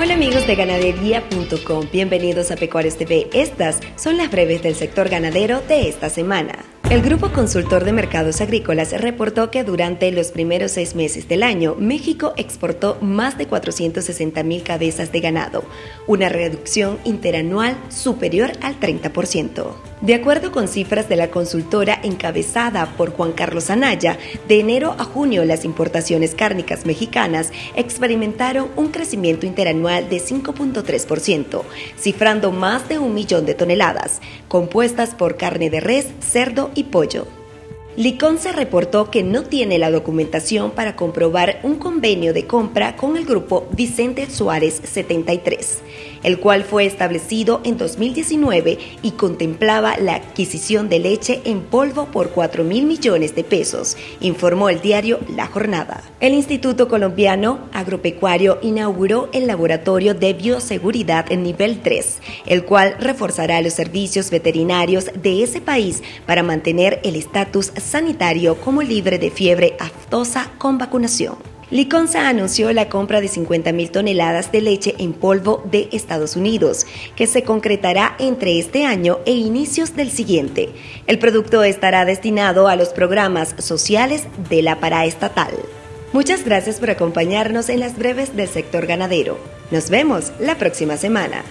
Hola amigos de ganadería.com, bienvenidos a Pecuarios TV. Estas son las breves del sector ganadero de esta semana. El Grupo Consultor de Mercados Agrícolas reportó que durante los primeros seis meses del año, México exportó más de 460 mil cabezas de ganado, una reducción interanual superior al 30%. De acuerdo con cifras de la consultora encabezada por Juan Carlos Anaya, de enero a junio las importaciones cárnicas mexicanas experimentaron un crecimiento interanual de 5.3%, cifrando más de un millón de toneladas, compuestas por carne de res, cerdo y pollo. Liconza reportó que no tiene la documentación para comprobar un convenio de compra con el grupo Vicente Suárez 73, el cual fue establecido en 2019 y contemplaba la adquisición de leche en polvo por 4 mil millones de pesos, informó el diario La Jornada. El Instituto Colombiano Agropecuario inauguró el laboratorio de bioseguridad en nivel 3, el cual reforzará los servicios veterinarios de ese país para mantener el estatus sanitario como libre de fiebre aftosa con vacunación. Liconza anunció la compra de 50.000 toneladas de leche en polvo de Estados Unidos, que se concretará entre este año e inicios del siguiente. El producto estará destinado a los programas sociales de la paraestatal. Muchas gracias por acompañarnos en las breves del sector ganadero. Nos vemos la próxima semana.